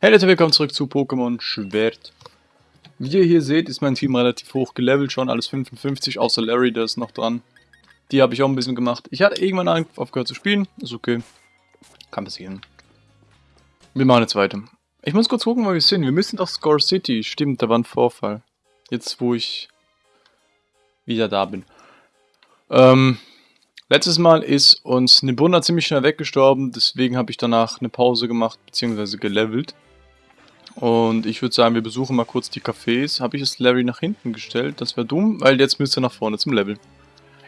Hey Leute, willkommen zurück zu Pokémon Schwert. Wie ihr hier seht, ist mein Team relativ hoch gelevelt, schon alles 55, außer Larry, der ist noch dran. Die habe ich auch ein bisschen gemacht. Ich hatte irgendwann aufgehört zu spielen, ist okay. Kann passieren. Wir machen jetzt weiter. Ich muss kurz gucken, wo wir sind. Wir müssen doch Score City. Stimmt, da war ein Vorfall. Jetzt, wo ich wieder da bin. Ähm, letztes Mal ist uns Nibuna ziemlich schnell weggestorben, deswegen habe ich danach eine Pause gemacht, beziehungsweise gelevelt. Und ich würde sagen, wir besuchen mal kurz die Cafés. Habe ich es Larry nach hinten gestellt? Das wäre dumm, weil jetzt müsste er nach vorne zum Level.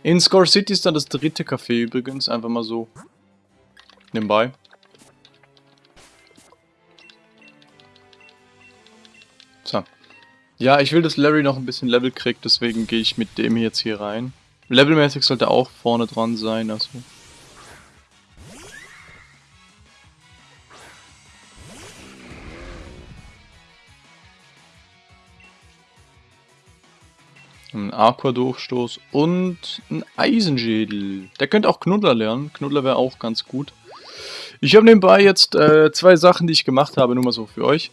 In Score City ist dann das dritte Café übrigens, einfach mal so nebenbei. So. Ja, ich will, dass Larry noch ein bisschen Level kriegt, deswegen gehe ich mit dem jetzt hier rein. Levelmäßig sollte auch vorne dran sein, also... Ein Aqua-Durchstoß und ein Eisenschädel. Der könnte auch Knuddler lernen. Knuddler wäre auch ganz gut. Ich habe nebenbei jetzt äh, zwei Sachen, die ich gemacht habe, nur mal so für euch.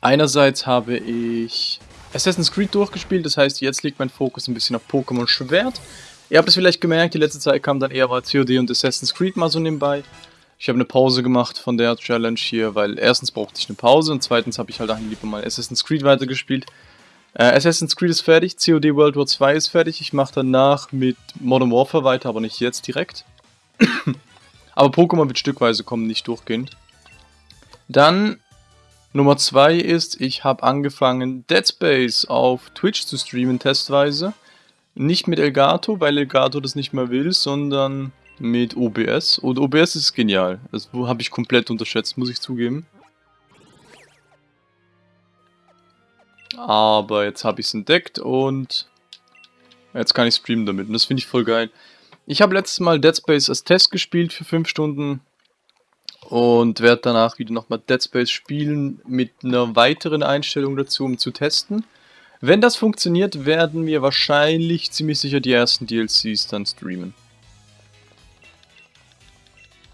Einerseits habe ich Assassin's Creed durchgespielt, das heißt, jetzt liegt mein Fokus ein bisschen auf Pokémon Schwert. Ihr habt es vielleicht gemerkt, die letzte Zeit kam dann eher mal COD und Assassin's Creed mal so nebenbei. Ich habe eine Pause gemacht von der Challenge hier, weil erstens brauchte ich eine Pause und zweitens habe ich halt lieber mal Assassin's Creed weitergespielt. Äh, Assassin's Creed ist fertig, COD World War 2 ist fertig, ich mache danach mit Modern Warfare weiter, aber nicht jetzt direkt. aber Pokémon wird stückweise kommen, nicht durchgehend. Dann Nummer 2 ist, ich habe angefangen Dead Space auf Twitch zu streamen testweise. Nicht mit Elgato, weil Elgato das nicht mehr will, sondern mit OBS. Und OBS ist genial. Das habe ich komplett unterschätzt, muss ich zugeben. Aber jetzt habe ich es entdeckt und jetzt kann ich streamen damit. Und das finde ich voll geil. Ich habe letztes Mal Dead Space als Test gespielt für 5 Stunden. Und werde danach wieder nochmal Dead Space spielen mit einer weiteren Einstellung dazu, um zu testen. Wenn das funktioniert, werden wir wahrscheinlich ziemlich sicher die ersten DLCs dann streamen.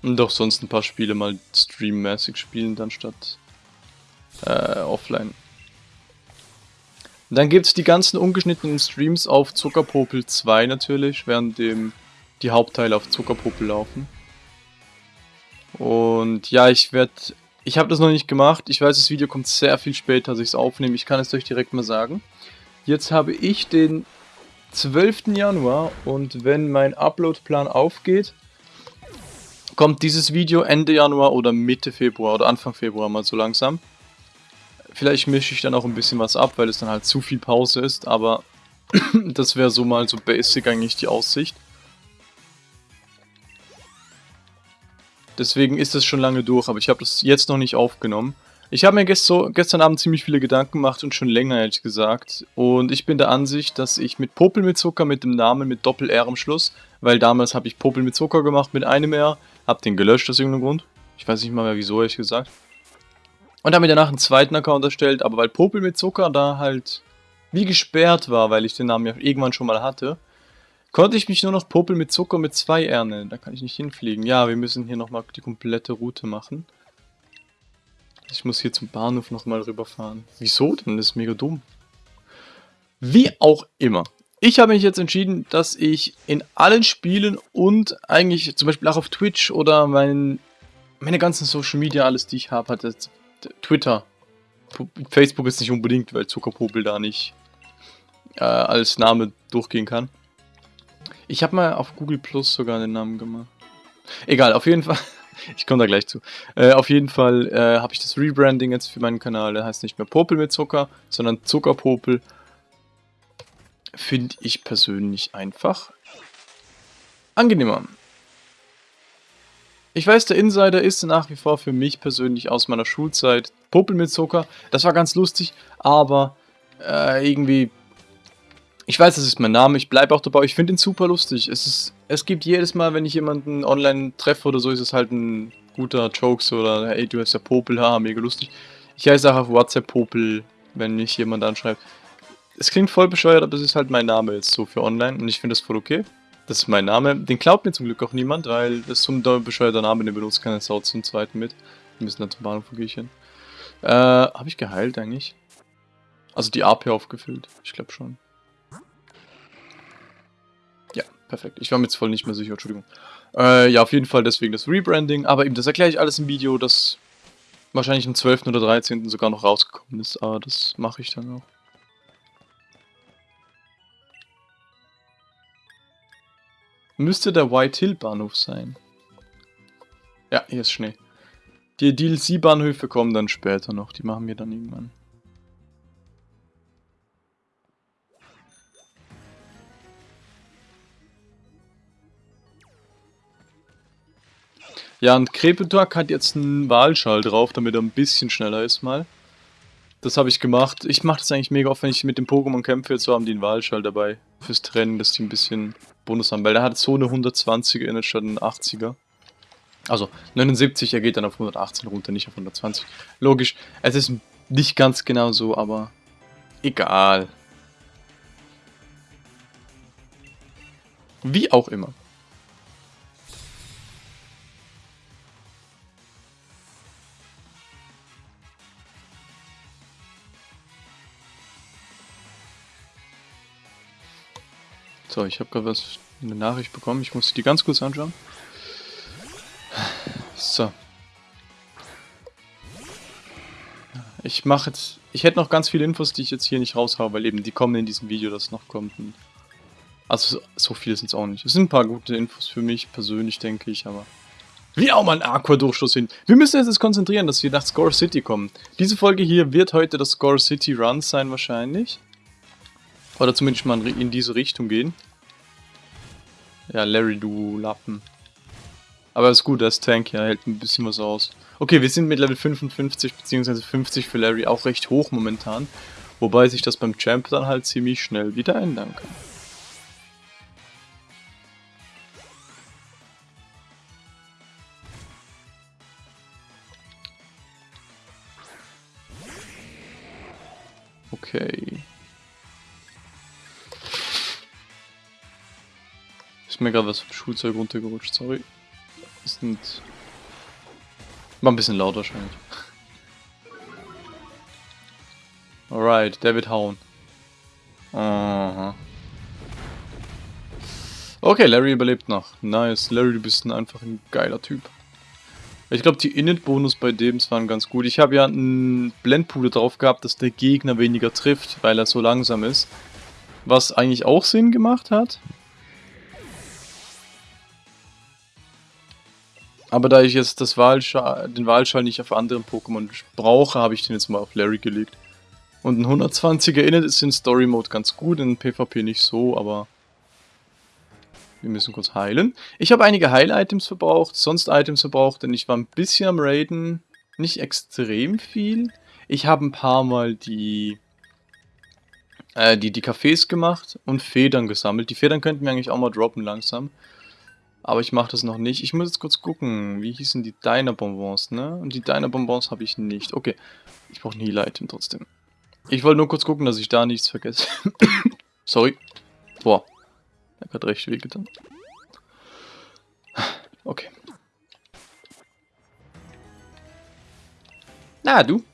Und auch sonst ein paar Spiele mal streammäßig spielen, dann statt äh, offline. Dann gibt es die ganzen ungeschnittenen Streams auf Zuckerpopel 2 natürlich, während dem die Hauptteile auf Zuckerpopel laufen. Und ja, ich werde... Ich habe das noch nicht gemacht. Ich weiß, das Video kommt sehr viel später, als ich es aufnehme. Ich kann es euch direkt mal sagen. Jetzt habe ich den 12. Januar und wenn mein Uploadplan aufgeht, kommt dieses Video Ende Januar oder Mitte Februar oder Anfang Februar mal so langsam. Vielleicht mische ich dann auch ein bisschen was ab, weil es dann halt zu viel Pause ist, aber das wäre so mal so basic eigentlich die Aussicht. Deswegen ist das schon lange durch, aber ich habe das jetzt noch nicht aufgenommen. Ich habe mir gest so, gestern Abend ziemlich viele Gedanken gemacht und schon länger, ehrlich gesagt. Und ich bin der Ansicht, dass ich mit Popel mit Zucker, mit dem Namen mit Doppel-R am Schluss, weil damals habe ich Popel mit Zucker gemacht mit einem R, habe den gelöscht aus irgendeinem Grund. Ich weiß nicht mal mehr wieso, ehrlich gesagt. Und habe mir danach einen zweiten Account erstellt, aber weil Popel mit Zucker da halt wie gesperrt war, weil ich den Namen ja irgendwann schon mal hatte, konnte ich mich nur noch Popel mit Zucker mit zwei R nennen. Da kann ich nicht hinfliegen. Ja, wir müssen hier nochmal die komplette Route machen. Ich muss hier zum Bahnhof nochmal rüberfahren. Wieso denn? Das ist mega dumm. Wie auch immer. Ich habe mich jetzt entschieden, dass ich in allen Spielen und eigentlich zum Beispiel auch auf Twitch oder mein, meine ganzen Social Media, alles die ich habe, hat jetzt Twitter. Facebook ist nicht unbedingt, weil Zuckerpopel da nicht äh, als Name durchgehen kann. Ich habe mal auf Google Plus sogar den Namen gemacht. Egal, auf jeden Fall. ich komme da gleich zu. Äh, auf jeden Fall äh, habe ich das Rebranding jetzt für meinen Kanal. Der heißt nicht mehr Popel mit Zucker, sondern Zuckerpopel. Finde ich persönlich einfach angenehmer. Ich weiß, der Insider ist nach wie vor für mich persönlich aus meiner Schulzeit Popel mit Zucker. Das war ganz lustig, aber äh, irgendwie... Ich weiß, das ist mein Name, ich bleibe auch dabei. Ich finde ihn super lustig. Es, ist, es gibt jedes Mal, wenn ich jemanden online treffe oder so, ist es halt ein guter Jokes oder hey, du hast ja Popel, haha, mega lustig. Ich heiße auch auf WhatsApp Popel, wenn mich jemand anschreibt. Es klingt voll bescheuert, aber es ist halt mein Name jetzt so für online und ich finde das voll okay. Das ist mein Name. Den glaubt mir zum Glück auch niemand, weil das ist so ein bescheuerter Name, den benutzt keine Sau zum zweiten mit. Wir müssen dann zum Bahnhof gehen. Äh, habe ich geheilt eigentlich? Also die AP aufgefüllt. Ich glaube schon. Ja, perfekt. Ich war mir jetzt voll nicht mehr sicher, Entschuldigung. Äh, ja, auf jeden Fall deswegen das Rebranding. Aber eben, das erkläre ich alles im Video, das wahrscheinlich am 12. oder 13. sogar noch rausgekommen ist. Aber das mache ich dann auch. Müsste der White Hill Bahnhof sein. Ja, hier ist Schnee. Die DLC-Bahnhöfe kommen dann später noch. Die machen wir dann irgendwann. Ja, und Krepetuak hat jetzt einen Wahlschall drauf, damit er ein bisschen schneller ist mal. Das habe ich gemacht. Ich mache das eigentlich mega oft, wenn ich mit dem Pokémon kämpfe. Jetzt haben die einen Wahlschall dabei fürs Training, dass die ein bisschen Haben. Weil der hat so eine 120er inne statt einen 80er. Also 79, er geht dann auf 118 runter, nicht auf 120. Logisch, es ist nicht ganz genau so, aber egal. Wie auch immer. So, ich habe gerade was eine Nachricht bekommen. Ich muss die ganz kurz anschauen. So. Ich mache jetzt... Ich hätte noch ganz viele Infos, die ich jetzt hier nicht raushaue, weil eben die kommen in diesem Video, das noch kommt. Also so viele sind es auch nicht. Es sind ein paar gute Infos für mich persönlich, denke ich, aber... Wie auch mal ein Aqua-Durchstoß hin. Wir müssen jetzt konzentrieren, dass wir nach Score City kommen. Diese Folge hier wird heute das Score City Run sein wahrscheinlich. Oder zumindest mal in diese Richtung gehen. Ja, Larry, du Lappen. Aber ist gut, das Tank ja hält ein bisschen was aus. Okay, wir sind mit Level 55 bzw. 50 für Larry auch recht hoch momentan. Wobei sich das beim Champ dann halt ziemlich schnell wieder ändern kann. Okay. Mir gerade was vom Schulzeug runtergerutscht, sorry. Das sind... War ein bisschen laut wahrscheinlich. Alright, David hauen. Aha. Okay, Larry überlebt noch. Nice. Larry, du bist ein einfach ein geiler Typ. Ich glaube, die Init-Bonus bei dem waren ganz gut. Ich habe ja einen Blendpuder drauf gehabt, dass der Gegner weniger trifft, weil er so langsam ist. Was eigentlich auch Sinn gemacht hat. Aber da ich jetzt das Wahlschal, den Wahlschall nicht auf anderen Pokémon brauche, habe ich den jetzt mal auf Larry gelegt. Und ein 120er Init ist in Story Mode ganz gut, in PvP nicht so, aber wir müssen kurz heilen. Ich habe einige Heil-Items verbraucht, sonst Items verbraucht, denn ich war ein bisschen am Raiden, nicht extrem viel. Ich habe ein paar Mal die, äh, die, die Cafés gemacht und Federn gesammelt. Die Federn könnten wir eigentlich auch mal droppen langsam. Aber ich mache das noch nicht. Ich muss jetzt kurz gucken. Wie hießen die Diner-Bonbons, ne? Und die Diner-Bonbons habe ich nicht. Okay. Ich brauche ein Heal-Item trotzdem. Ich wollte nur kurz gucken, dass ich da nichts vergesse. Sorry. Boah. Er hat recht wehgetan. Okay. Na, du.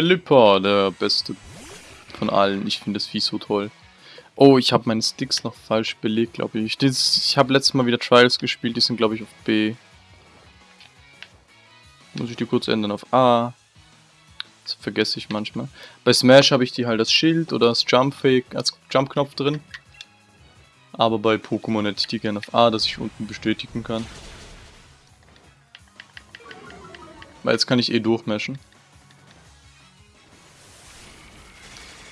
Pelipper, der beste von allen. Ich finde das Vieh so toll. Oh, ich habe meine Sticks noch falsch belegt, glaube ich. Das, ich habe letztes Mal wieder Trials gespielt, die sind, glaube ich, auf B. Muss ich die kurz ändern auf A. Das vergesse ich manchmal. Bei Smash habe ich die halt als Schild oder als Jump-Fake, als Jump-Knopf drin. Aber bei Pokémon hätte ich die gerne auf A, dass ich unten bestätigen kann. Weil jetzt kann ich eh durchmashen.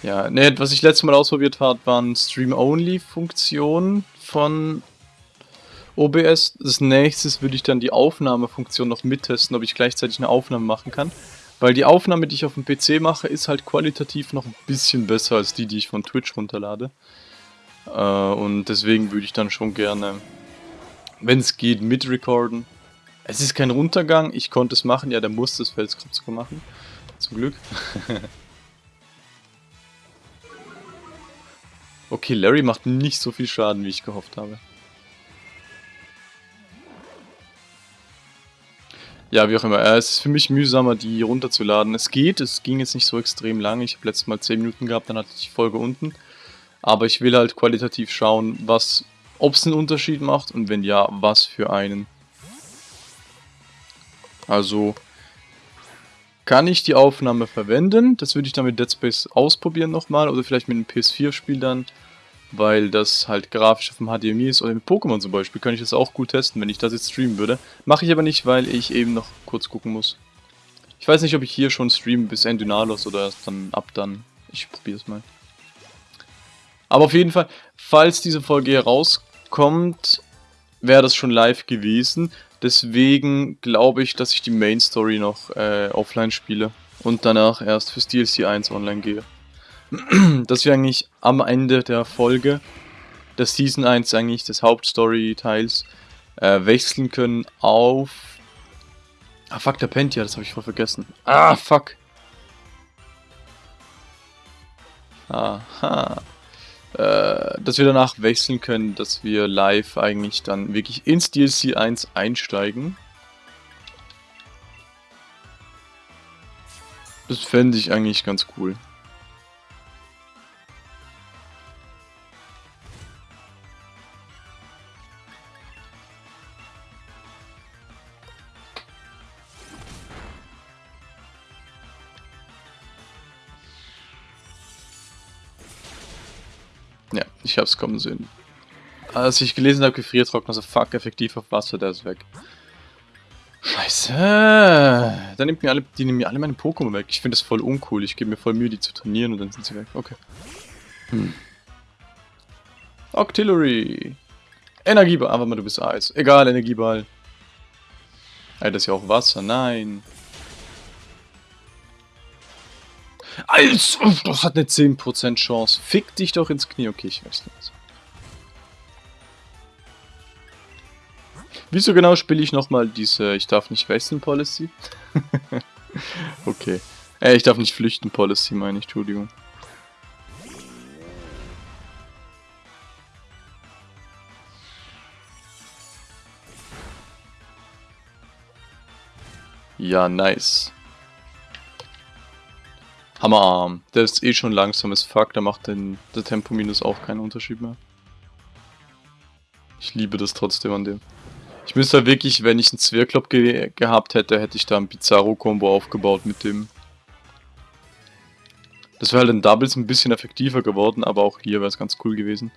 Ja, ne, was ich letztes Mal ausprobiert habe, waren Stream-Only-Funktionen von OBS. Das nächstes würde ich dann die Aufnahmefunktion noch mittesten, ob ich gleichzeitig eine Aufnahme machen kann. Weil die Aufnahme, die ich auf dem PC mache, ist halt qualitativ noch ein bisschen besser als die, die ich von Twitch runterlade. Äh, und deswegen würde ich dann schon gerne, wenn es geht, mitrecorden. Es ist kein Runtergang, ich konnte es machen, ja, der musste es Felskrupps machen. Zum Glück. Okay, Larry macht nicht so viel Schaden, wie ich gehofft habe. Ja, wie auch immer. Äh, es ist für mich mühsamer, die runterzuladen. Es geht, es ging jetzt nicht so extrem lang. Ich habe letztes Mal 10 Minuten gehabt, dann hatte ich die Folge unten. Aber ich will halt qualitativ schauen, was, ob es einen Unterschied macht und wenn ja, was für einen. Also, kann ich die Aufnahme verwenden? Das würde ich dann mit Dead Space ausprobieren nochmal oder vielleicht mit einem PS4-Spiel dann weil das halt grafisch auf dem HDMI ist oder mit Pokémon zum Beispiel, könnte ich das auch gut testen, wenn ich das jetzt streamen würde. Mache ich aber nicht, weil ich eben noch kurz gucken muss. Ich weiß nicht, ob ich hier schon streame bis Endynalos oder erst dann ab dann. Ich probiere es mal. Aber auf jeden Fall, falls diese Folge hier rauskommt, wäre das schon live gewesen. Deswegen glaube ich, dass ich die Main Story noch äh, offline spiele und danach erst fürs DLC 1 online gehe. dass wir eigentlich am Ende der Folge des Season 1 eigentlich des Hauptstory-Teils äh, wechseln können auf... Ah, fuck, der pennt ja, das habe ich voll vergessen. Ah, fuck. Aha. Äh, dass wir danach wechseln können, dass wir live eigentlich dann wirklich ins DLC 1 einsteigen. Das fände ich eigentlich ganz cool. Ja, ich hab's kommen sehen. Als ich gelesen habe, Gefriertrockner, so fuck, effektiv auf Wasser, der ist weg. Scheiße. Dann nimmt mir alle, die nehmen mir alle meine Pokémon weg. Ich finde das voll uncool. Ich gebe mir voll Mühe, die zu trainieren und dann sind sie weg. Okay. Hm. Octillery. Energieball. Aber mal, du bist Eis. Egal, Energieball. Ey, das ist ja auch Wasser. Nein. Als, das hat eine 10% Chance. Fick dich doch ins Knie. Okay, ich weiß nicht. Wieso genau spiele ich nochmal diese Ich darf nicht wechseln Policy? okay. Äh, ich darf nicht flüchten Policy, meine ich, Entschuldigung. Ja, nice. Hammerarm. Der ist eh schon langsam as fuck, da macht den, der Tempo-Minus auch keinen Unterschied mehr. Ich liebe das trotzdem an dem. Ich müsste halt wirklich, wenn ich einen Zwergklopp ge gehabt hätte, hätte ich da ein Pizarro-Kombo aufgebaut mit dem. Das wäre halt in Doubles ein bisschen effektiver geworden, aber auch hier wäre es ganz cool gewesen.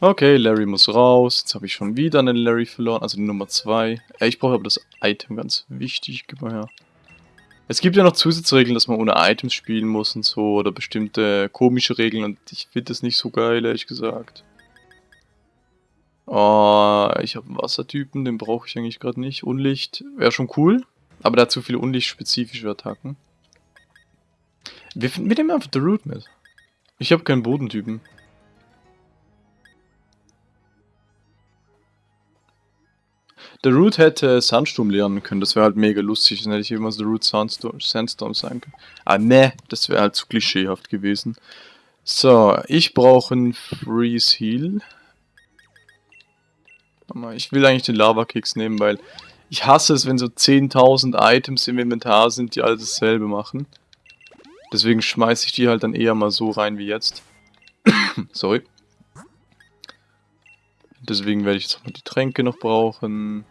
Okay, Larry muss raus. Jetzt habe ich schon wieder einen Larry verloren, also die Nummer 2. Äh, ich brauche aber das Item ganz wichtig. Gib mal her. Es gibt ja noch Zusatzregeln, dass man ohne Items spielen muss und so, oder bestimmte komische Regeln und ich finde das nicht so geil, ehrlich gesagt. Oh, ich habe einen Wassertypen, den brauche ich eigentlich gerade nicht. Unlicht wäre schon cool, aber der hat zu viele unlichtspezifische Attacken. Wir, wir nehmen einfach The Root mit. Ich habe keinen Bodentypen. Der Root hätte Sandsturm lernen können, das wäre halt mega lustig, dann hätte ich immer The Root Sandstorm, Sandstorm sein können. Ah ne, das wäre halt zu klischeehaft gewesen. So, ich brauche einen Freeze Heal. Ich will eigentlich den Lava Kicks nehmen, weil ich hasse es, wenn so 10.000 Items im Inventar sind, die alle dasselbe machen. Deswegen schmeiße ich die halt dann eher mal so rein wie jetzt. Sorry. Deswegen werde ich jetzt auch mal die Tränke noch brauchen.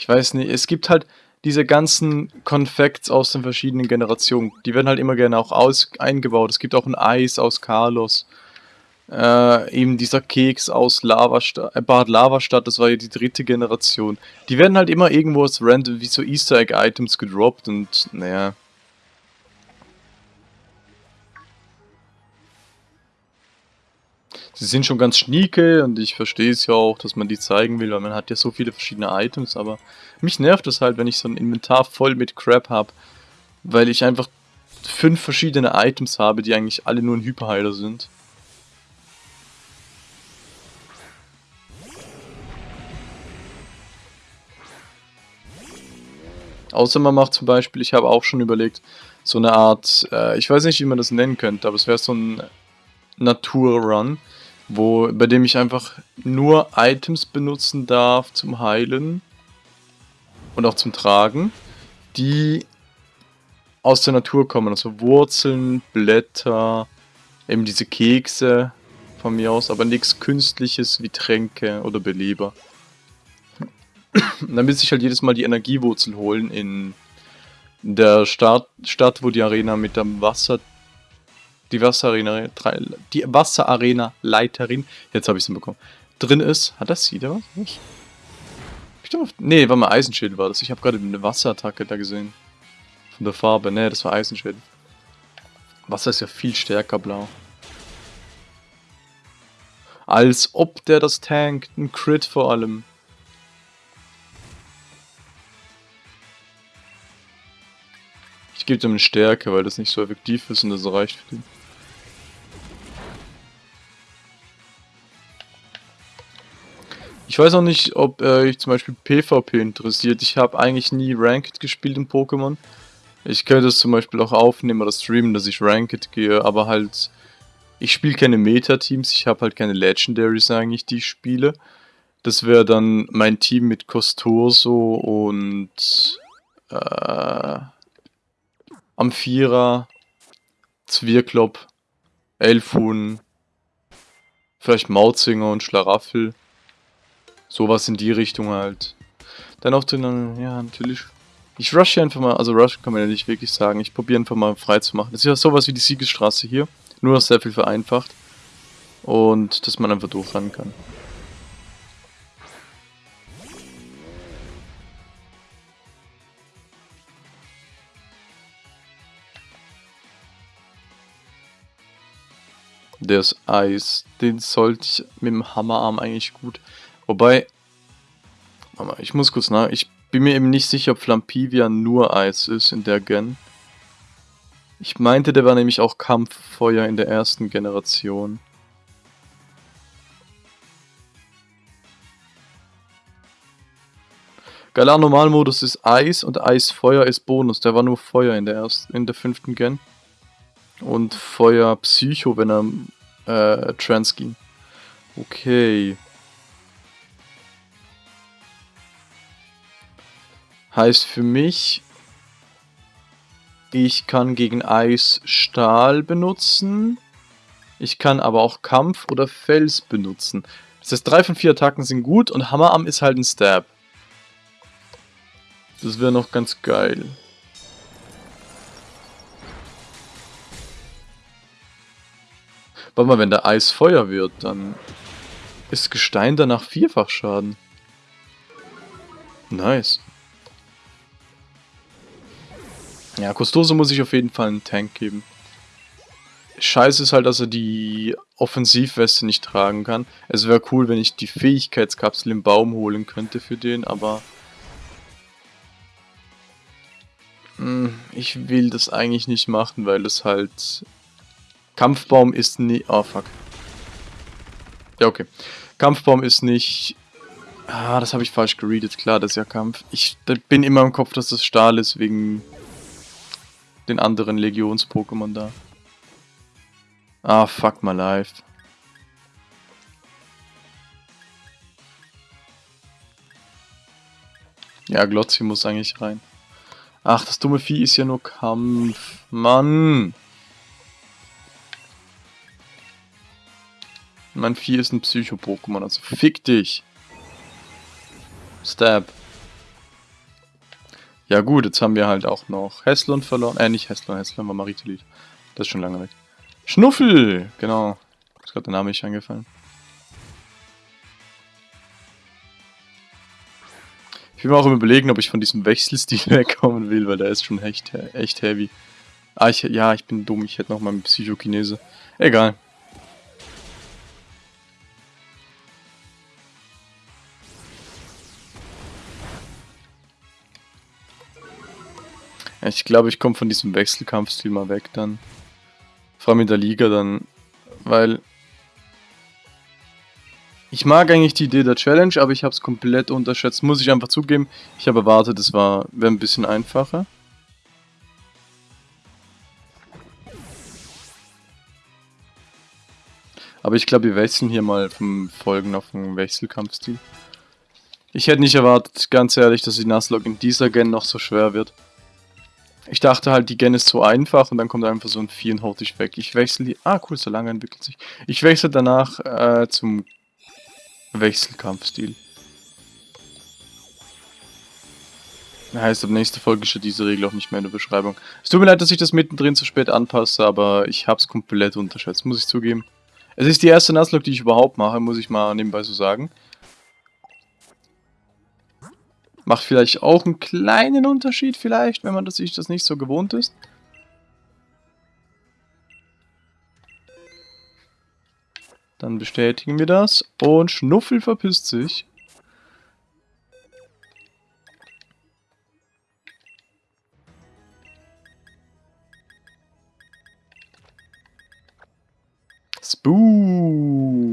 Ich weiß nicht, es gibt halt diese ganzen Konfekts aus den verschiedenen Generationen. Die werden halt immer gerne auch aus eingebaut. Es gibt auch ein Eis aus Carlos. Äh, eben dieser Keks aus Lavastadt, äh, Bad Lavastadt, das war ja die dritte Generation. Die werden halt immer irgendwo als random, wie so Easter Egg Items gedroppt und naja, Sie sind schon ganz schnieke und ich verstehe es ja auch, dass man die zeigen will, weil man hat ja so viele verschiedene Items, aber mich nervt es halt, wenn ich so ein Inventar voll mit Crap habe, weil ich einfach fünf verschiedene Items habe, die eigentlich alle nur ein Hyperheiler sind. Außer man macht zum Beispiel, ich habe auch schon überlegt, so eine Art, äh, ich weiß nicht, wie man das nennen könnte, aber es wäre so ein Naturrun, wo, bei dem ich einfach nur Items benutzen darf zum Heilen und auch zum Tragen, die aus der Natur kommen. Also Wurzeln, Blätter, eben diese Kekse von mir aus, aber nichts Künstliches wie Tränke oder Beleber. dann müsste ich halt jedes Mal die Energiewurzel holen in der Stadt, Stadt wo die Arena mit dem Wasser die Wasserarena, die Wasserarena-Leiterin, jetzt habe ich sie bekommen, drin ist. Hat das sie da was? Ich doch, nee, war mal Eisenschild war das. Ich habe gerade eine Wasserattacke da gesehen. Von der Farbe. Nee, das war Eisenschild. Wasser ist ja viel stärker blau. Als ob der das tankt. Ein Crit vor allem. Ich gebe dem eine Stärke, weil das nicht so effektiv ist und das reicht für den. Ich weiß auch nicht, ob äh, ich zum Beispiel PvP interessiert. Ich habe eigentlich nie Ranked gespielt in Pokémon. Ich könnte es zum Beispiel auch aufnehmen oder streamen, dass ich Ranked gehe, aber halt... Ich spiele keine Meta-Teams, ich habe halt keine Legendaries eigentlich, die ich spiele. Das wäre dann mein Team mit Costurso und... Äh, Amphira, Zwirklop, Elfun, vielleicht Mautzinger und Schlaraffel. Sowas in die Richtung halt. Dann auch den, ja, natürlich. Ich rush hier einfach mal, also rush kann man ja nicht wirklich sagen. Ich probiere einfach mal frei zu machen. Das ist ja sowas wie die Siegesstraße hier. Nur noch sehr viel vereinfacht. Und dass man einfach durchrennen kann. Der ist Eis. Den sollte ich mit dem Hammerarm eigentlich gut Wobei, ich muss kurz nach, ich bin mir eben nicht sicher, ob Flampivia nur Eis ist in der Gen. Ich meinte, der war nämlich auch Kampffeuer in der ersten Generation. Galar Normalmodus ist Eis und Eisfeuer ist Bonus. Der war nur Feuer in der ersten, in der fünften Gen. Und Feuer Psycho, wenn er äh, Trans ging. Okay. Heißt für mich, ich kann gegen Eis Stahl benutzen. Ich kann aber auch Kampf oder Fels benutzen. Das heißt, drei von vier Attacken sind gut und Hammerarm ist halt ein Stab. Das wäre noch ganz geil. Warte mal, wenn der Eis Feuer wird, dann ist Gestein danach vierfach Schaden. Nice. Ja, Custoso muss ich auf jeden Fall einen Tank geben. Scheiße ist halt, dass er die Offensivweste nicht tragen kann. Es wäre cool, wenn ich die Fähigkeitskapsel im Baum holen könnte für den, aber... Hm, ich will das eigentlich nicht machen, weil es halt... Kampfbaum ist nie... Oh, fuck. Ja, okay. Kampfbaum ist nicht... Ah, das habe ich falsch geredet. Klar, das ist ja Kampf. Ich bin immer im Kopf, dass das Stahl ist, wegen den anderen Legions-Pokémon da. Ah, fuck my life. Ja, Glotzi muss eigentlich rein. Ach, das dumme Vieh ist ja nur Kampf. Mann! Mein Vieh ist ein Psycho-Pokémon, also fick dich! Stab. Ja gut, jetzt haben wir halt auch noch Heslon verloren. Äh, nicht Heslon, Heslon war Maritelid. Das ist schon lange weg. Schnuffel! Genau. Ist gerade der Name nicht eingefallen. Ich bin mir auch im überlegen, ob ich von diesem Wechselstil wegkommen will, weil der ist schon echt, echt heavy. Ah, ich, ja, ich bin dumm. Ich hätte noch mal einen Psychokinese. Egal. Ich glaube, ich komme von diesem Wechselkampfstil mal weg dann. Vor allem in der Liga dann, weil Ich mag eigentlich die Idee der Challenge, aber ich habe es komplett unterschätzt. Muss ich einfach zugeben. Ich habe erwartet, es wäre ein bisschen einfacher. Aber ich glaube, wir wechseln hier mal vom Folgen auf einen Wechselkampfstil. Ich hätte nicht erwartet, ganz ehrlich, dass die Nuzlocke in dieser Gen noch so schwer wird. Ich dachte halt, die Gen ist so einfach und dann kommt einfach so ein Vieh und haut dich weg. Ich wechsle die... Ah, cool, so lange entwickelt sich. Ich wechsle danach äh, zum Wechselkampfstil. Heißt, ab nächster Folge steht diese Regel auch nicht mehr in der Beschreibung. Es tut mir leid, dass ich das mittendrin zu spät anpasse, aber ich habe es komplett unterschätzt, muss ich zugeben. Es ist die erste Nuzlocke, die ich überhaupt mache, muss ich mal nebenbei so sagen. Macht vielleicht auch einen kleinen Unterschied vielleicht, wenn man das, sich das nicht so gewohnt ist. Dann bestätigen wir das. Und Schnuffel verpisst sich. Spooky.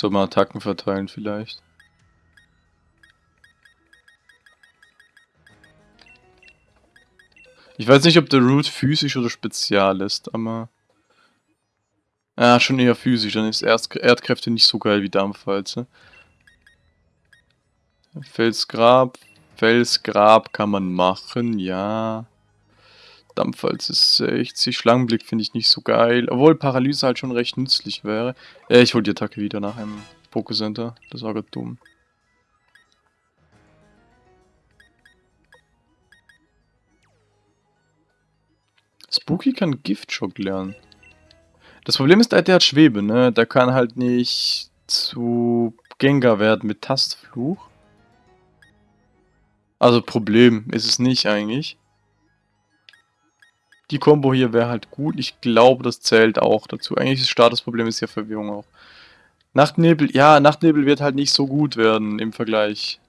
Soll mal Attacken verteilen vielleicht. Ich weiß nicht, ob der Root physisch oder spezial ist, aber... Ja, schon eher physisch, dann ist Erd Erdkräfte nicht so geil wie Dampfwalze. Felsgrab, Felsgrab kann man machen, ja. Dampfwalze ist 60, Schlangenblick finde ich nicht so geil, obwohl Paralyse halt schon recht nützlich wäre. Ja, ich hol die Attacke wieder nach einem Pokécenter, das war gerade dumm. Spooky kann Giftschock lernen. Das Problem ist, der hat Schwebe, ne? Der kann halt nicht zu Gengar werden mit Tastfluch. Also Problem ist es nicht eigentlich. Die Combo hier wäre halt gut. Ich glaube, das zählt auch dazu. Eigentlich das Statusproblem ist ja Verwirrung auch. Nachtnebel, ja, Nachtnebel wird halt nicht so gut werden im Vergleich.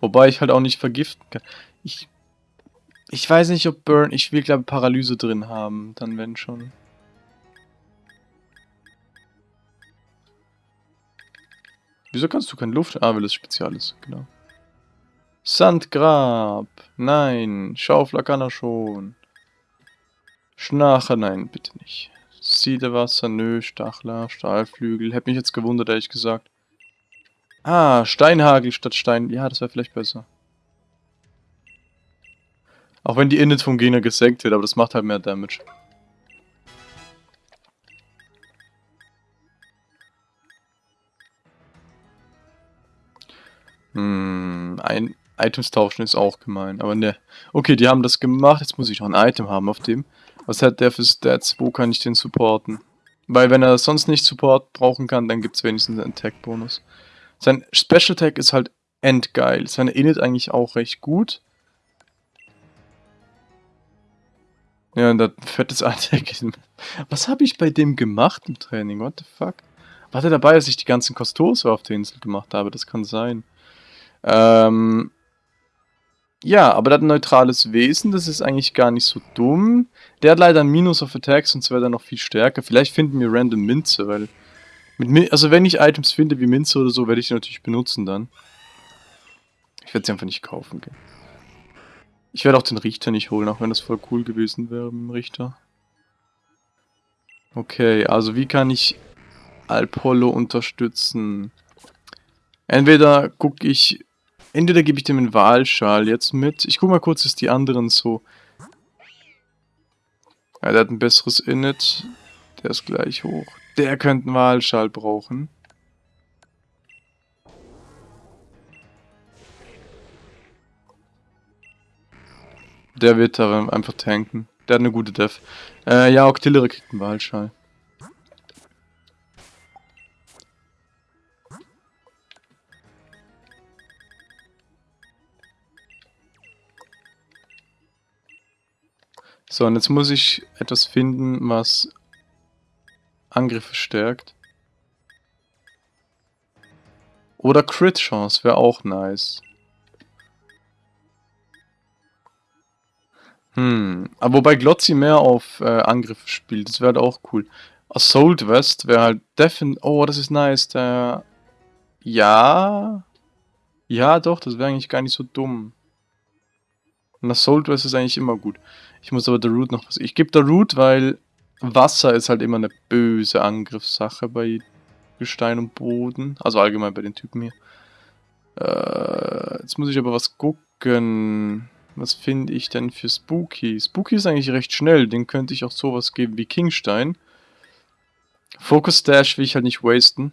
Wobei ich halt auch nicht vergiften kann. Ich, ich weiß nicht, ob Burn... Ich will, glaube Paralyse drin haben. Dann wenn schon. Wieso kannst du keine Luft... Ah, weil es spezial ist. Genau. Sandgrab. Nein. Schaufler kann er schon. Schnacher, nein, bitte nicht. Siedewasser, nö, Stachler, Stahlflügel. Hätte mich jetzt gewundert, ehrlich gesagt. Ah, Steinhagel statt Stein. Ja, das wäre vielleicht besser. Auch wenn die Init vom Gegner gesenkt wird, aber das macht halt mehr Damage. Hm, ein Items tauschen ist auch gemein, aber ne. Okay, die haben das gemacht, jetzt muss ich noch ein Item haben auf dem. Was hat der für Stats? Wo kann ich den supporten? Weil wenn er sonst nicht Support brauchen kann, dann gibt es wenigstens einen Attack-Bonus. Sein Special Attack ist halt endgeil. Seine Init eigentlich auch recht gut. Ja, und das fettes Attack. Was habe ich bei dem gemacht im Training? What the fuck? War der dabei, als ich die ganzen Kostose auf der Insel gemacht habe? Das kann sein. Ähm, ja, aber der hat ein neutrales Wesen, das ist eigentlich gar nicht so dumm. Der hat leider Minus auf Attacks, sonst wäre er noch viel stärker. Vielleicht finden wir random Minze, weil mit, also wenn ich Items finde wie Minze oder so, werde ich die natürlich benutzen dann. Ich werde sie einfach nicht kaufen gehen. Ich werde auch den Richter nicht holen, auch wenn das voll cool gewesen wäre mit dem Richter. Okay, also wie kann ich Alpollo unterstützen? Entweder gucke ich... Entweder gebe ich dem einen Wahlschal jetzt mit. Ich gucke mal kurz, ist die anderen so... Ja, der hat ein besseres Init. Der ist gleich hoch. Der könnte einen Wahlschal brauchen. Der wird da einfach tanken. Der hat eine gute Def. Äh, ja, Octillery kriegt einen Wahlschal. So, und jetzt muss ich etwas finden, was Angriffe stärkt. Oder Crit Chance wäre auch nice. Hm, aber wobei Glotzi mehr auf äh, Angriff spielt, das wäre halt auch cool. Assault West wäre halt definitiv... Oh, das ist nice, der... Ja... Ja, doch, das wäre eigentlich gar nicht so dumm. Und Assault West ist eigentlich immer gut. Ich muss aber der Root noch was... Ich gebe der Root, weil Wasser ist halt immer eine böse Angriffssache bei Gestein und Boden. Also allgemein bei den Typen hier. Äh, jetzt muss ich aber was gucken. Was finde ich denn für Spooky? Spooky ist eigentlich recht schnell. Den könnte ich auch sowas geben wie Kingstein. Focus Dash will ich halt nicht wasten.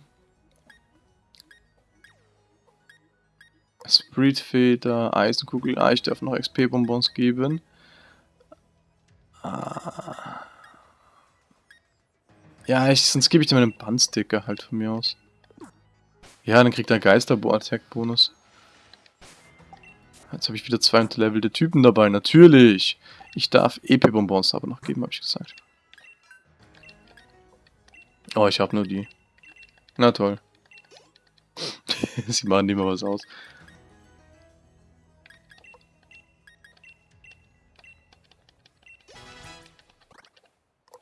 Spreedfeder, Eisenkugel. Ah, ich darf noch XP-Bonbons geben. Ja, ich, sonst gebe ich dir meinen Bandsticker halt von mir aus. Ja, dann kriegt er Geister-Attack-Bonus. Jetzt habe ich wieder zwei unterlevelte Typen dabei, natürlich. Ich darf EP-Bonbons aber noch geben, habe ich gesagt. Oh, ich habe nur die. Na toll. Sie machen immer was aus.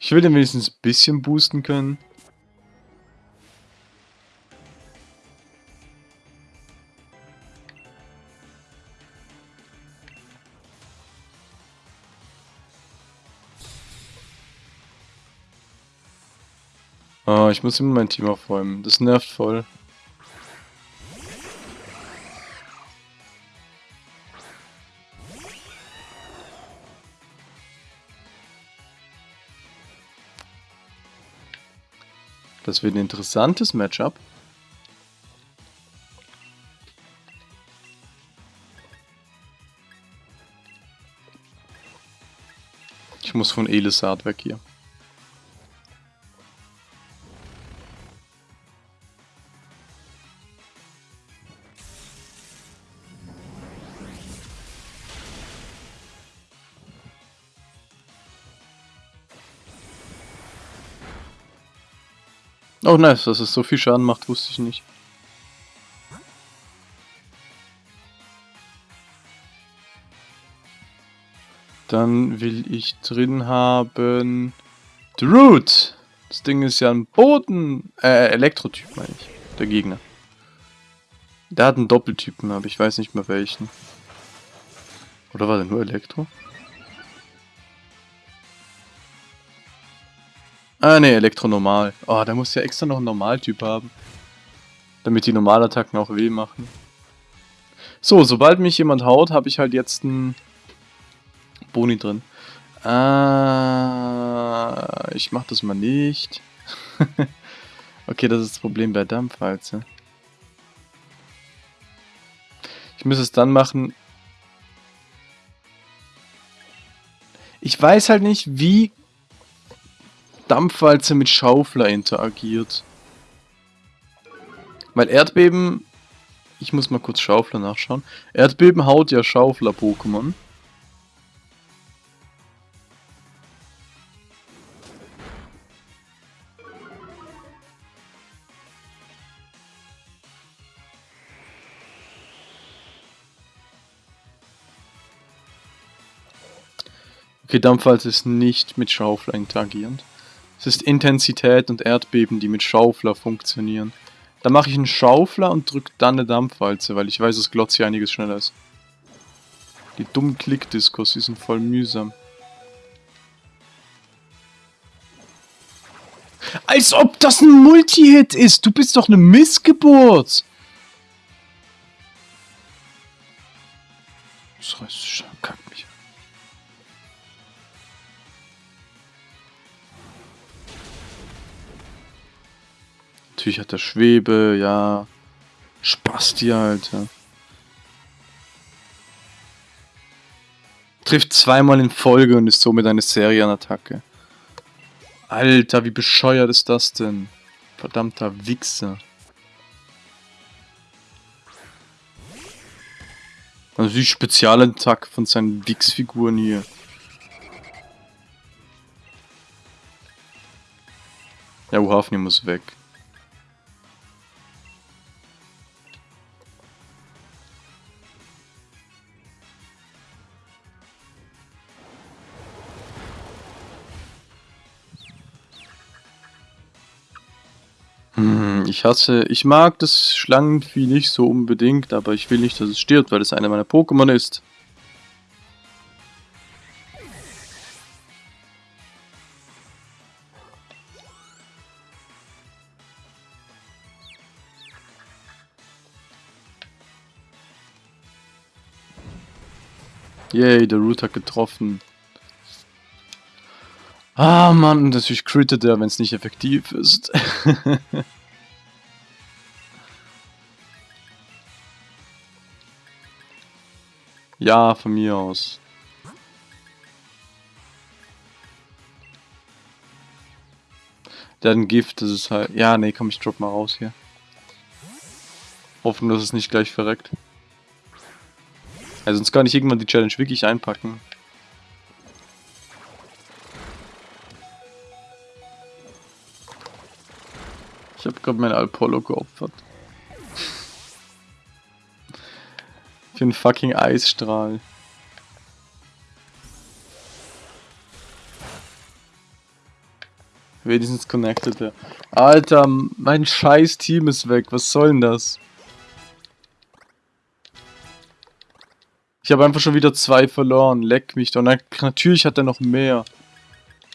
Ich will den wenigstens ein bisschen boosten können. Oh, ich muss immer mein Team aufräumen. Das nervt voll. Das wird ein interessantes Matchup. Ich muss von Elisard weg hier. Oh nice, dass es so viel Schaden macht, wusste ich nicht. Dann will ich drin haben... The Root! Das Ding ist ja ein Boden... Äh, Elektrotyp meine ich. Der Gegner. Der hat einen Doppeltypen, aber ich weiß nicht mehr welchen. Oder war der nur Elektro? Ah ne, Elektronormal. Oh, da muss ja extra noch einen Normaltyp haben. Damit die Normalattacken auch weh machen. So, sobald mich jemand haut, habe ich halt jetzt einen Boni drin. Ah, ich mach das mal nicht. okay, das ist das Problem bei Dampfwalze. Ich muss es dann machen. Ich weiß halt nicht, wie Dampfwalze mit Schaufler interagiert. Weil Erdbeben... Ich muss mal kurz Schaufler nachschauen. Erdbeben haut ja Schaufler-Pokémon. Okay, Dampfwalze ist nicht mit Schaufler interagierend. Es ist Intensität und Erdbeben, die mit Schaufler funktionieren. Da mache ich einen Schaufler und drücke dann eine Dampfwalze, weil ich weiß, dass Glotzi einiges schneller ist. Die dummen Klickdiskos, die sind voll mühsam. Als ob das ein Multi-Hit ist! Du bist doch eine Missgeburt! Das heißt, kackt mich Natürlich hat er Schwebe, ja. Spasti, Alter. Trifft zweimal in Folge und ist somit eine Serienattacke. Alter, wie bescheuert ist das denn? Verdammter Wichser. Also die Spezialattacke von seinen Wix-Figuren hier. Ja, Uhafni muss weg. Ich hasse, ich mag das Schlangenvieh nicht so unbedingt, aber ich will nicht, dass es stirbt, weil es einer meiner Pokémon ist. Yay, der Root hat getroffen. Ah, Mann, natürlich crittet er, wenn es nicht effektiv ist. ja, von mir aus. Der hat ein Gift, das ist halt... Ja, nee, komm, ich drop mal raus hier. Hoffen, dass es nicht gleich verreckt. Also sonst kann ich irgendwann die Challenge wirklich einpacken. Ich habe gerade mein Apollo geopfert. Für einen fucking Eisstrahl. Wenigstens connected er. Alter, mein scheiß Team ist weg. Was soll denn das? Ich habe einfach schon wieder zwei verloren. Leck mich doch. Na, natürlich hat er noch mehr.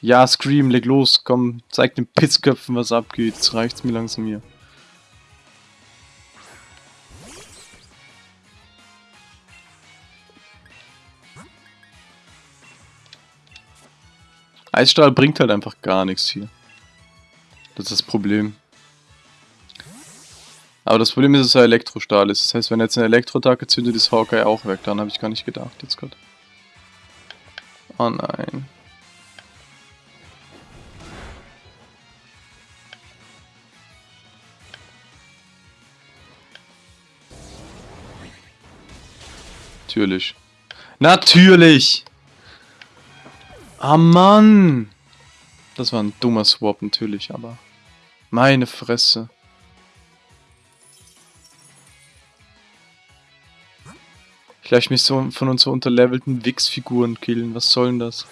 Ja, Scream, leg los. Komm, zeig den Pitzköpfen, was abgeht. Jetzt reicht's mir langsam hier. Eisstrahl bringt halt einfach gar nichts hier. Das ist das Problem. Aber das Problem ist, dass er Elektrostahl ist. Das heißt, wenn er jetzt eine Elektroattacke zündet, ist Hawkeye auch weg. Daran habe ich gar nicht gedacht jetzt gerade. Oh nein. Natürlich. Natürlich! Ah Mann! Das war ein dummer Swap natürlich, aber... Meine Fresse. Ich lasse mich so von uns so unterlevelten Wix-Figuren killen. Was soll denn das?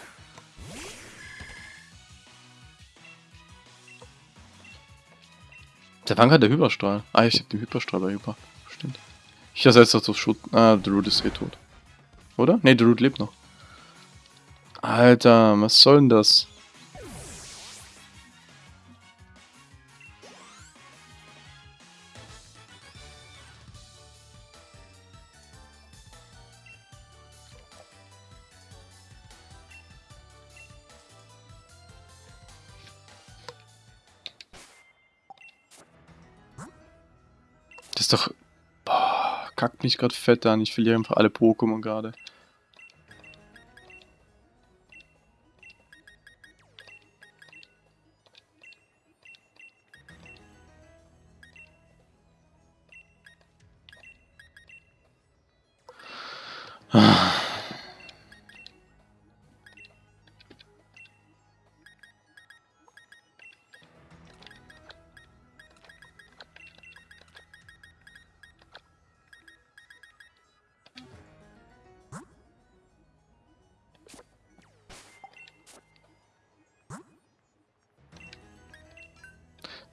Der war gerade der Hyperstrahl. Ah, ich hab den Hyperstrahl bei Hyper. Stimmt. Ich ersetze das auf Schutt. Ah, Root ist eh tot. Oder? Ne, Root lebt noch. Alter, was soll denn das? Das ist doch... Boah, kackt mich gerade fett an. Ich verliere einfach alle Pokémon gerade.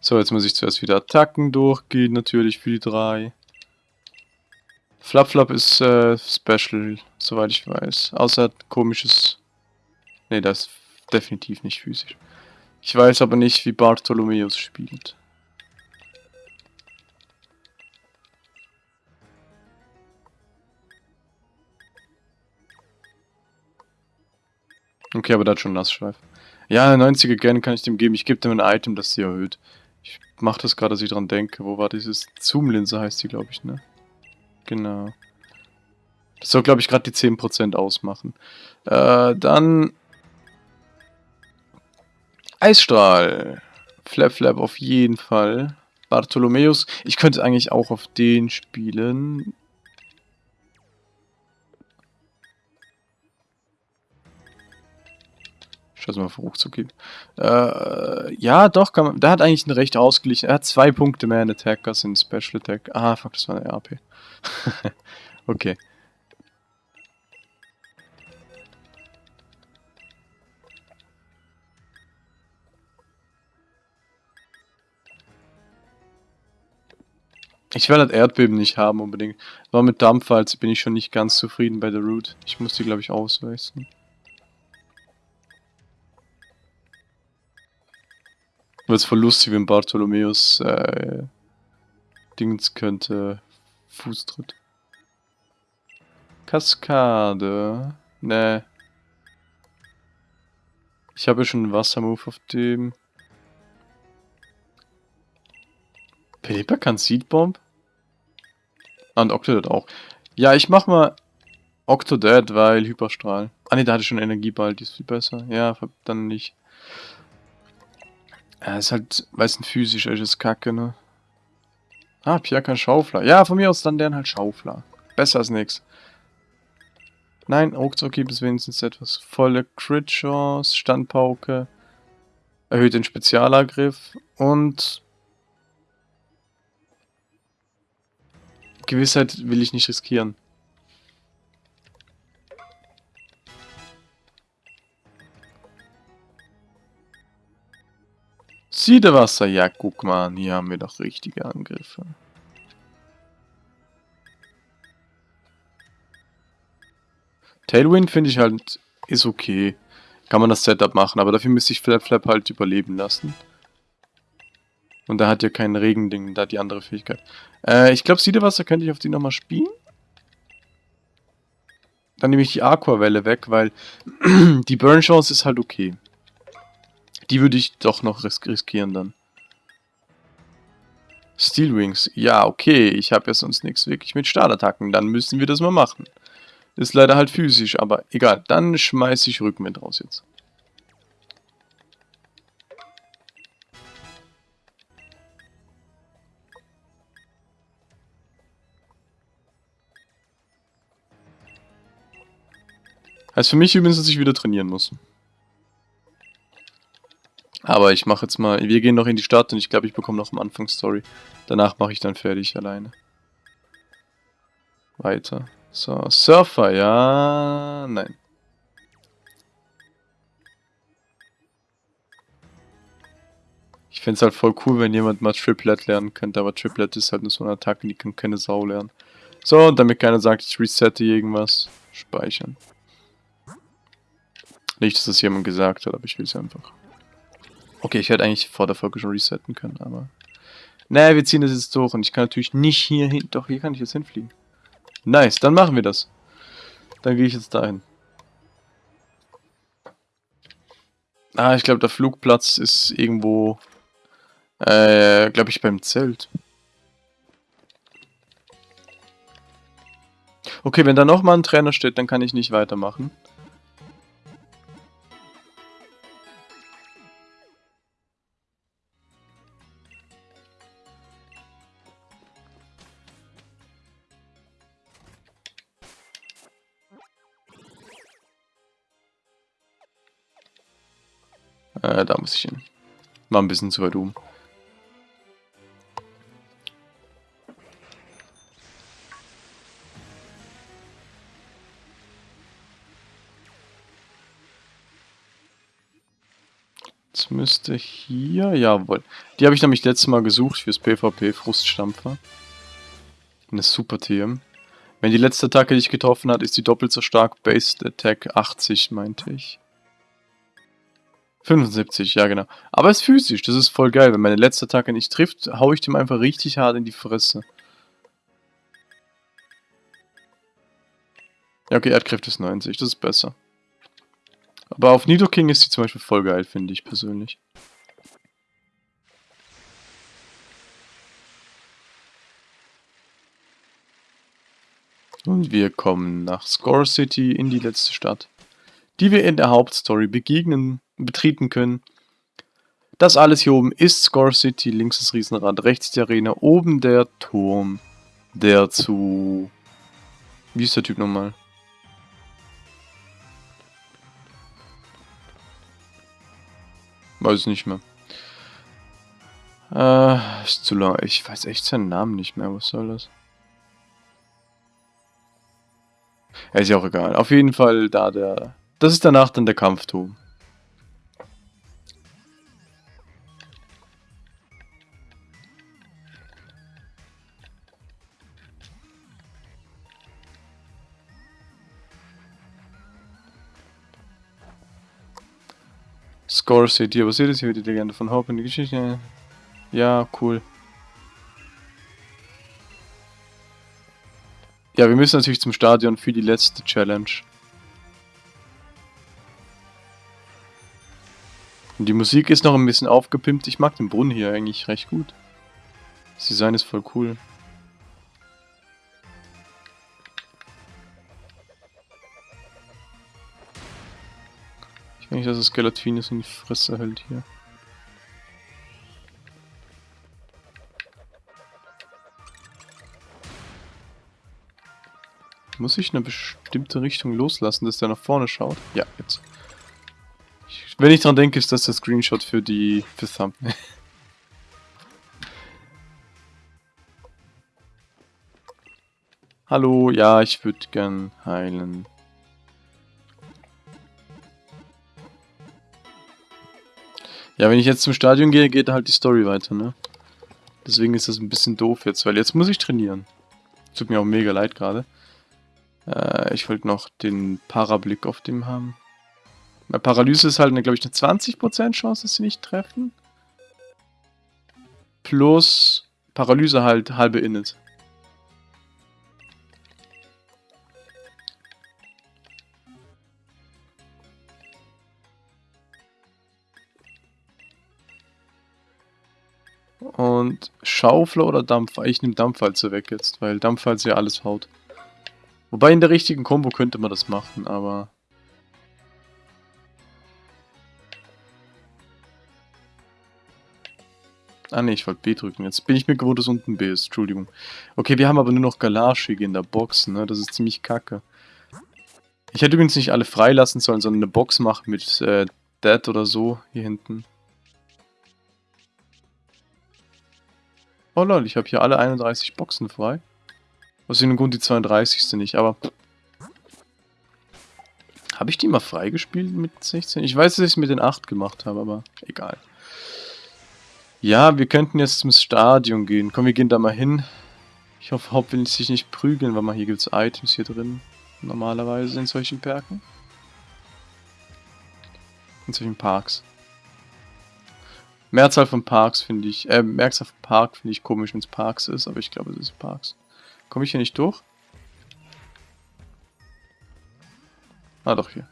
So, jetzt muss ich zuerst wieder Attacken durchgehen, natürlich für die drei. Flap Flap ist äh, Special, soweit ich weiß. Außer komisches... Ne, das ist definitiv nicht physisch. Ich weiß aber nicht, wie Bartholomeus spielt. Okay, aber da hat schon Nassschweif. Ja, 90er Gen kann ich dem geben. Ich gebe dem ein Item, das sie erhöht. Ich mache das gerade, dass ich dran denke. Wo war dieses Zoom-Linse heißt die, glaube ich, ne? Genau. Das soll, glaube ich, gerade die 10% ausmachen. Äh, dann... Eisstrahl. Flap Flap auf jeden Fall. Bartholomäus. Ich könnte eigentlich auch auf den spielen. Scheiße mal verrucht zu gehen. Äh, ja, doch, kann man, der hat eigentlich ein recht ausgeglichen. Er hat zwei Punkte mehr in Attack als in Special Attack. Ah, fuck, das war eine RP. okay. Ich will das Erdbeben nicht haben unbedingt. Aber mit Dampfwalze bin ich schon nicht ganz zufrieden bei der Route. Ich muss die, glaube ich, auswechseln. Wird es voll lustig, wenn Bartholomäus äh, Dings könnte Fußtritt. Kaskade. Ne. Ich habe ja schon einen Wassermove auf dem. Pelipa kann Seedbomb? Ah, und Octodad auch. Ja, ich mach mal Octodad, weil Hyperstrahl. Ah ne, da hatte ich schon Energieball, die ist viel besser. Ja, dann nicht. Ja, ist halt, es ein physisch ist, Kacke, ne? Ah, Pia kann Schaufler. Ja, von mir aus dann deren halt Schaufler. Besser als nix. Nein, Ruckzuck gibt es wenigstens etwas. Volle Crit-Chance, Standpauke, erhöht den Spezialangriff und Gewissheit will ich nicht riskieren. Siedewasser, ja guck mal, hier haben wir doch richtige Angriffe. Tailwind finde ich halt, ist okay. Kann man das Setup machen, aber dafür müsste ich Flap Flap halt überleben lassen. Und da hat ja kein Regending, da die andere Fähigkeit. Äh, ich glaube, Siedewasser könnte ich auf die nochmal spielen. Dann nehme ich die Aquavelle weg, weil die Burn Chance ist halt okay. Die würde ich doch noch ris riskieren dann. Steel Wings. Ja, okay. Ich habe ja sonst nichts wirklich mit Startattacken. Dann müssen wir das mal machen. Ist leider halt physisch, aber egal. Dann schmeiße ich Rückenwind raus jetzt. Heißt für mich übrigens, dass ich wieder trainieren muss. Aber ich mache jetzt mal, wir gehen noch in die Stadt und ich glaube, ich bekomme noch am Anfang Story. Danach mache ich dann fertig alleine. Weiter. So, Surfer, ja, nein. Ich fände es halt voll cool, wenn jemand mal Triplet lernen könnte, aber Triplet ist halt nur so eine Attacke, die kann keine Sau lernen. So, und damit keiner sagt, ich resette irgendwas, speichern. Nicht, dass das jemand gesagt hat, aber ich will es einfach. Okay, ich hätte eigentlich vor der Folge schon resetten können, aber... Naja, wir ziehen das jetzt durch und ich kann natürlich nicht hier hin... Doch, hier kann ich jetzt hinfliegen. Nice, dann machen wir das. Dann gehe ich jetzt dahin. Ah, ich glaube, der Flugplatz ist irgendwo... Äh, glaube ich, beim Zelt. Okay, wenn da nochmal ein Trainer steht, dann kann ich nicht weitermachen. Äh, da muss ich hin. War ein bisschen zu weit oben. Jetzt müsste hier... Jawohl. Die habe ich nämlich letztes Mal gesucht fürs PvP Fruststampfer. Eine super TM. Wenn die letzte Attacke dich getroffen hat, ist die doppelt so stark. Based Attack 80, meinte ich. 75, ja genau. Aber es ist physisch, das ist voll geil. Wenn meine letzte Attacke nicht trifft, hau ich dem einfach richtig hart in die Fresse. Ja, okay, Erdkraft ist 90, das ist besser. Aber auf Nidoking ist sie zum Beispiel voll geil, finde ich persönlich. Und wir kommen nach Score City in die letzte Stadt, die wir in der Hauptstory begegnen betreten können. Das alles hier oben ist Score City, links das Riesenrad, rechts die Arena, oben der Turm, der zu... Wie ist der Typ nochmal? Weiß nicht mehr. Äh, ist zu lang. Ich weiß echt seinen Namen nicht mehr. Was soll das? Ja, ist ja auch egal. Auf jeden Fall da der... Das ist danach dann der Kampfturm. Seht ihr, was seht ihr? Hier die Legende von Hope in die Geschichte. Ja, cool. Ja, wir müssen natürlich zum Stadion für die letzte Challenge. Und die Musik ist noch ein bisschen aufgepimpt. Ich mag den Brunnen hier eigentlich recht gut. Das Design ist voll cool. Ich dass das Gelatinus in die Fresse hält hier. Muss ich eine bestimmte Richtung loslassen, dass der nach vorne schaut? Ja, jetzt. Ich, wenn ich dran denke, ist das der Screenshot für die für Thumbnail. Hallo, ja, ich würde gern heilen. Ja, wenn ich jetzt zum Stadion gehe, geht halt die Story weiter, ne? Deswegen ist das ein bisschen doof jetzt, weil jetzt muss ich trainieren. Tut mir auch mega leid gerade. Äh, ich wollte noch den Parablick auf dem haben. Bei Paralyse ist halt, glaube ich, eine 20% Chance, dass sie nicht treffen. Plus Paralyse halt halbe Init. Und Schaufler oder Dampfer? Ich nehme Dampfwalze weg jetzt, weil Dampfwalze ja alles haut. Wobei in der richtigen Combo könnte man das machen, aber... Ah ne, ich wollte B drücken. Jetzt bin ich mir gewohnt, dass unten B ist. Entschuldigung. Okay, wir haben aber nur noch Galashig in der Box, ne? Das ist ziemlich kacke. Ich hätte übrigens nicht alle freilassen sollen, sondern eine Box machen mit äh, Dead oder so hier hinten. Oh lol, ich habe hier alle 31 Boxen frei. Aus dem Grund die 32. nicht, aber... Habe ich die mal freigespielt mit 16? Ich weiß, dass ich es mit den 8 gemacht habe, aber egal. Ja, wir könnten jetzt zum Stadion gehen. Komm, wir gehen da mal hin. Ich hoffe, Haupt will sich nicht prügeln, weil mal hier gibt es Items hier drin. Normalerweise in solchen Perken. In solchen Parks. Mehrzahl von Parks finde ich, äh, Mehrzahl von Park finde ich komisch, wenn es Parks ist, aber ich glaube, es ist Parks. Komme ich hier nicht durch? Ah, doch hier.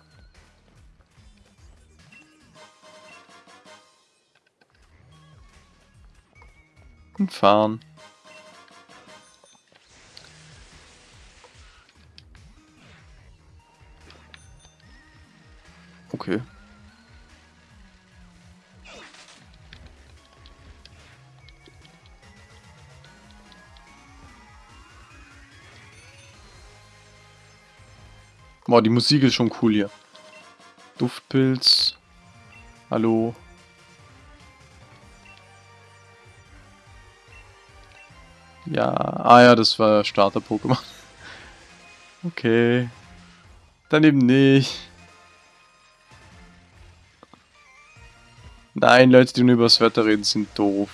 Und fahren. Okay. Boah, die Musik ist schon cool hier. Duftpilz. Hallo. Ja, ah ja, das war Starter-Pokémon. Okay. Dann eben nicht. Nein, Leute, die nur über das Wetter reden, sind doof.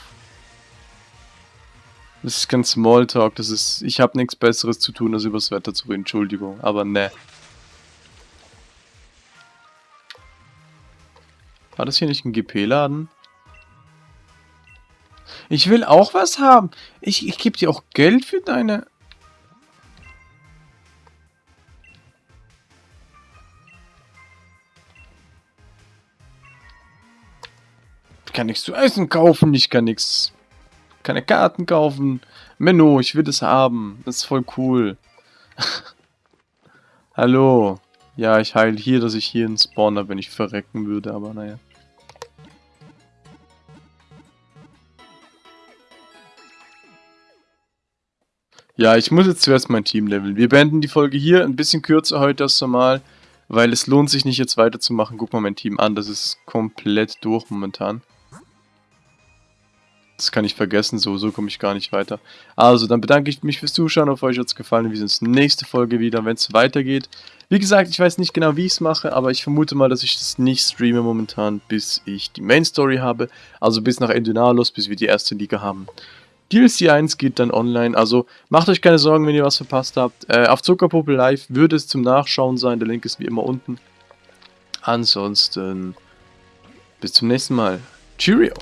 Das ist kein Smalltalk, das ist... Ich habe nichts besseres zu tun, als über das Wetter zu reden, Entschuldigung, aber ne. War das hier nicht ein GP-Laden? Ich will auch was haben. Ich, ich gebe dir auch Geld für deine... Ich kann nichts zu essen kaufen, ich kann nichts... Keine Karten kaufen. Menno, ich will das haben. Das ist voll cool. Hallo. Ja, ich heile hier, dass ich hier einen Spawner, wenn ich verrecken würde, aber naja. Ja, ich muss jetzt zuerst mein Team leveln. Wir beenden die Folge hier, ein bisschen kürzer heute als normal, weil es lohnt sich nicht jetzt weiterzumachen. Guck mal mein Team an, das ist komplett durch momentan. Das kann ich vergessen, so, so komme ich gar nicht weiter. Also, dann bedanke ich mich fürs Zuschauen, auf euch hat es gefallen. Wir sehen uns nächste Folge wieder, wenn es weitergeht. Wie gesagt, ich weiß nicht genau, wie ich es mache, aber ich vermute mal, dass ich das nicht streame momentan, bis ich die Main Story habe. Also bis nach Endynalos, bis wir die erste Liga haben. DLC 1 geht dann online, also macht euch keine Sorgen, wenn ihr was verpasst habt. Äh, auf Zuckerpuppe Live würde es zum Nachschauen sein, der Link ist wie immer unten. Ansonsten Bis zum nächsten Mal. Cheerio!